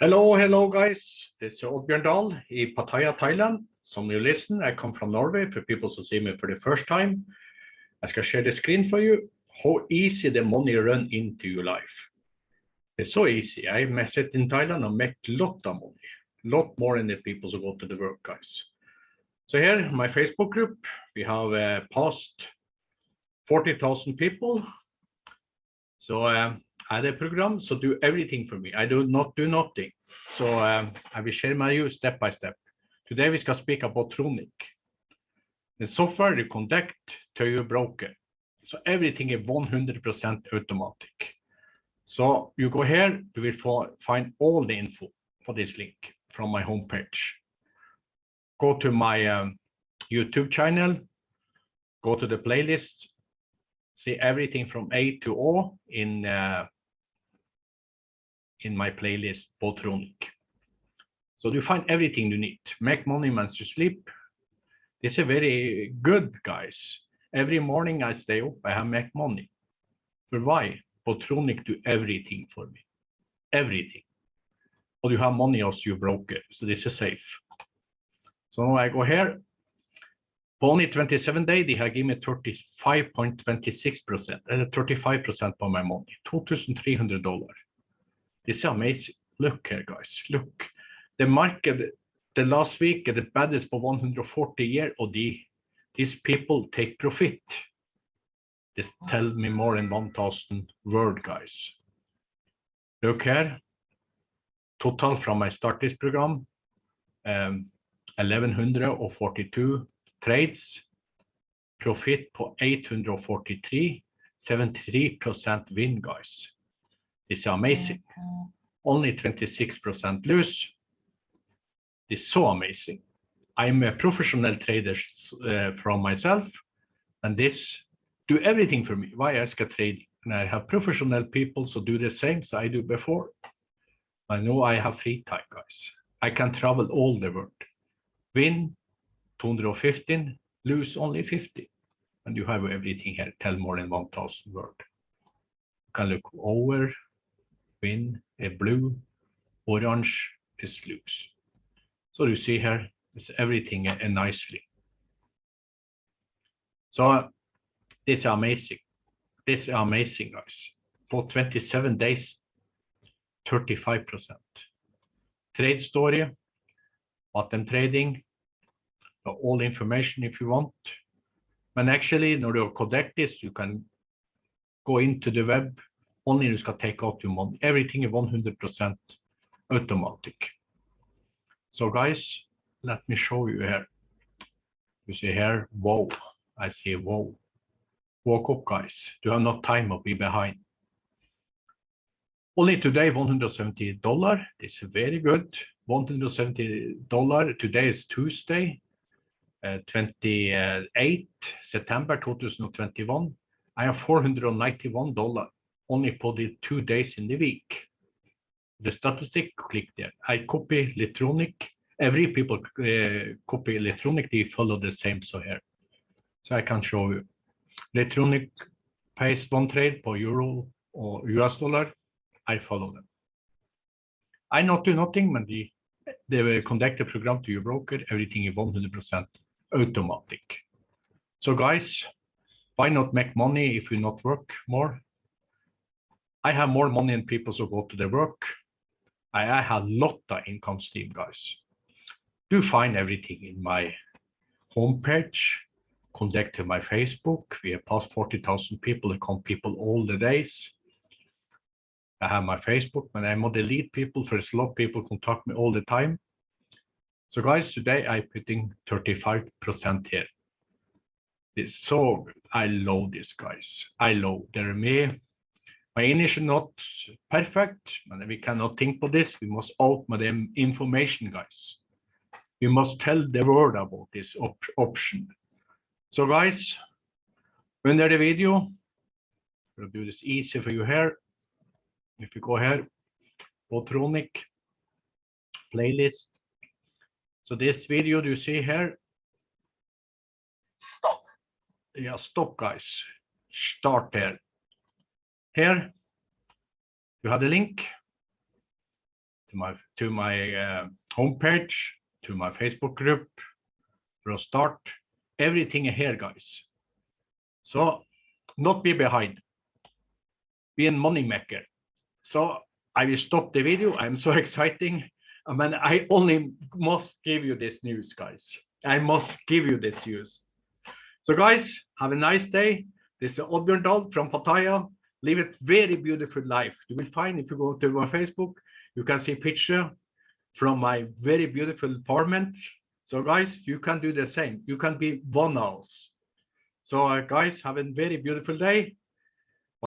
Hello, hello guys. This is Oddbjørn Dahl in Pattaya, Thailand. Some new listen, I come from Norway for people who see me for the first time. I skal share the screen for you. How easy the money run into your life. It's so easy. I sit in Thailand and make lot of money. A lot more than the people who go to the work, guys. So here, my Facebook group, we have uh, past 40,000 people. So um, A program, so do everything for me. I do not do nothing. So um, I will share my view step by step. Today we skal speak about Tronic. The software you connect to your broker. So everything is 100% automatic. So you go here, you will find all the info for this link from my homepage. Go to my um, YouTube channel, go to the playlist, see everything from A to O in uh, in my playlist Botronic. So you find everything you need. Make money once you sleep. This is very good, guys. Every morning I stay up, I have make money. But why? Botronic do everything for me. Everything. But you have money as you broke it. So this is safe. So now I go here. Only 27 days, they have given me 35.26%, and 35% of my money, $2,300. This is amazing. Look here, guys. Look. The market, the last week, the baddest for 140 year, or the, these people take profit. This tell me more than 1,000 word, guys. Look here. Total from my start this program, um, 1142 trades, profit for 843, 73% win, guys. It's amazing. Only 26% lose. It's so amazing. I'm a professional trader uh, from myself, and this do everything for me. Why ask a trading? And I have professional people so do the same as I do before. I know I have free time, guys. I can travel all the world. Win 215, lose only 50. And you have everything here, tell more than 1000 word. You can look over, win, a blue, orange is lose. So you see here, it's everything uh, nicely. So this is amazing. This is amazing, guys. For 27 days, 35%. Trade story, bottom trading, all information if you want. But actually, når du connect this, you can go into the web, only you skal take out your money. Everything is 100% automatic. So guys, let me show you here. You see here, whoa, I see whoa. Walk up, guys. You have no time to be behind. Only today, $170. This is very good. $170. Today is Tuesday, uh, 28 September 2021. I have $491 only for the two days in the week. The statistic, click there. I copy electronic. Every people uh, copy electronic, they follow the same so here. So I can show you. Electronic pays one trade for euro or US dollar. I follow them. I not do nothing, but the, they conduct the program to your broker. Everything is 100% automatic. So guys, why not make money if you not work more? I have more money than people who go to their work. I, I have a lot of income stream, guys. Do find everything in my homepage. Connect to my Facebook. We have past 40,000 people. There come people all the days. I have my Facebook, and I'm on delete people. There's a lot of people contact me all the time. So guys, today I putting 35% here. It's so good. I love this, guys. I love. They're me my English is not perfect, but we cannot think for this. We must open the information, guys. We must tell the world about this op option. So guys, under the video, we'll do this easy for you here. If you go here, Botronic playlist. So this video do you see here. Stop. Yeah, stop guys. Start there. Here, you have the link. to my to my uh, homepage, to my Facebook group, a start, everything here, guys. So not be behind, be a money maker. So I will stop the video. I'm so exciting. I mean, I only must give you this news, guys. I must give you this news. So guys, have a nice day. This is Oddbjørn Dahl from Pattaya. Live a very beautiful life. You will find if you go to my Facebook, you can see picture from my very beautiful apartment. So guys, you can do the same. You can be one else. So uh, guys, have a very beautiful day